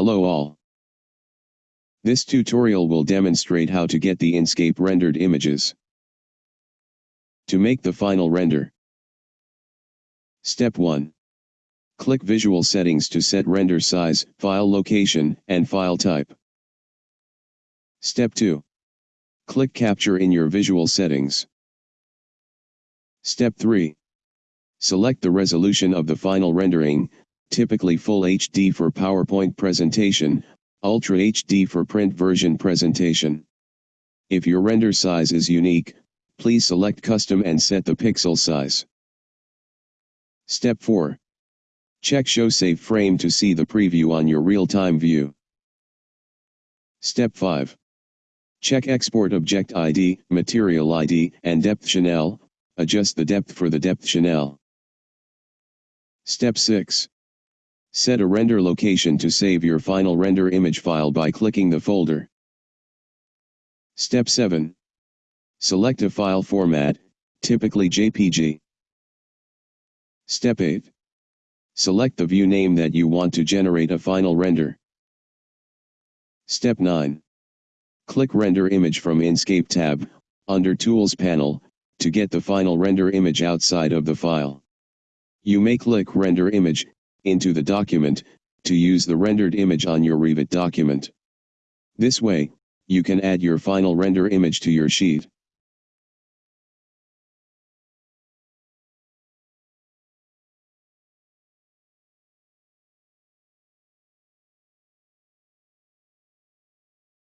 Hello all. This tutorial will demonstrate how to get the Enscape rendered images. To make the final render. Step 1. Click Visual Settings to set render size, file location, and file type. Step 2. Click Capture in your visual settings. Step 3. Select the resolution of the final rendering, typically Full HD for PowerPoint presentation, Ultra HD for print version presentation. If your render size is unique, please select Custom and set the pixel size. Step 4. Check Show Safe Frame to see the preview on your real-time view. Step 5. Check Export Object ID, Material ID, and Depth Channel, adjust the depth for the depth channel. Step 6. Set a render location to save your final render image file by clicking the folder. Step 7. Select a file format, typically JPG. Step 8. Select the view name that you want to generate a final render. Step 9. Click Render Image from Enscape tab, under Tools panel, to get the final render image outside of the file. You may click Render Image, into the document, to use the rendered image on your Revit document. This way, you can add your final render image to your sheet.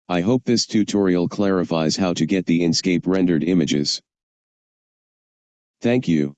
I hope this tutorial clarifies how to get the Enscape rendered images. Thank you.